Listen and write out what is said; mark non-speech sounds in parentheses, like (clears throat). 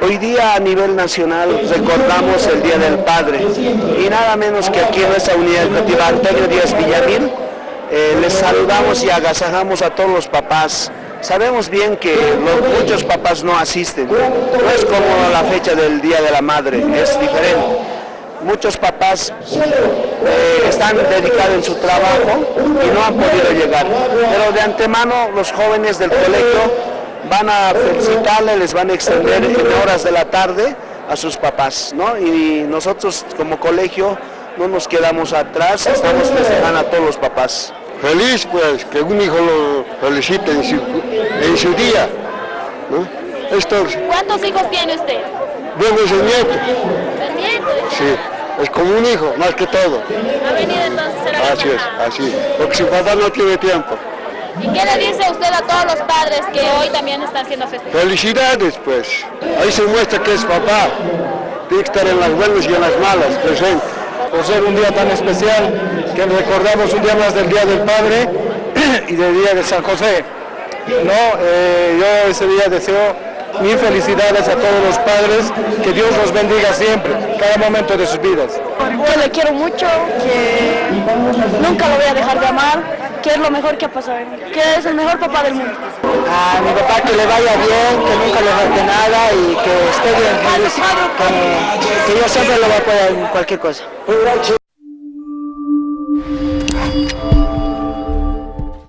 Hoy día a nivel nacional recordamos el Día del Padre y nada menos que aquí en nuestra unidad educativa Antonio Díaz Villamil eh, les saludamos y agasajamos a todos los papás. Sabemos bien que muchos papás no asisten, no es como la fecha del Día de la Madre, es diferente. Muchos papás eh, están dedicados en su trabajo y no han podido llegar, pero de antemano los jóvenes del colegio van a felicitarle, les van a extender en horas de la tarde a sus papás, ¿no? Y nosotros como colegio no nos quedamos atrás, estamos festejando a todos los papás. Feliz pues, que un hijo lo felicite en su, en su día, ¿no? Esto, ¿Cuántos hijos tiene usted? Bueno, es el nieto, ¿El nieto? sí, es como un hijo, más que todo. ¿Ha venido entonces a la Así es, así, porque su papá no tiene tiempo. ¿Y qué le dice usted a todos los padres que hoy también están siendo festejados? Felicidades pues, ahí se muestra que es papá, tiene que estar en las buenas y en las malas, presente. por ser un día tan especial que recordamos un día más del Día del Padre (clears throat) y del Día de San José. No, eh, yo ese día deseo mil felicidades a todos los padres, que Dios los bendiga siempre, cada momento de sus vidas. que le quiero mucho, que nunca lo voy a dejar de amar, que es lo mejor que ha pasado en mí, que es el mejor papá del mundo. A mi papá que le vaya bien, que nunca le falte nada y que esté bien feliz, que, que yo siempre lo voy a apoyar en cualquier cosa.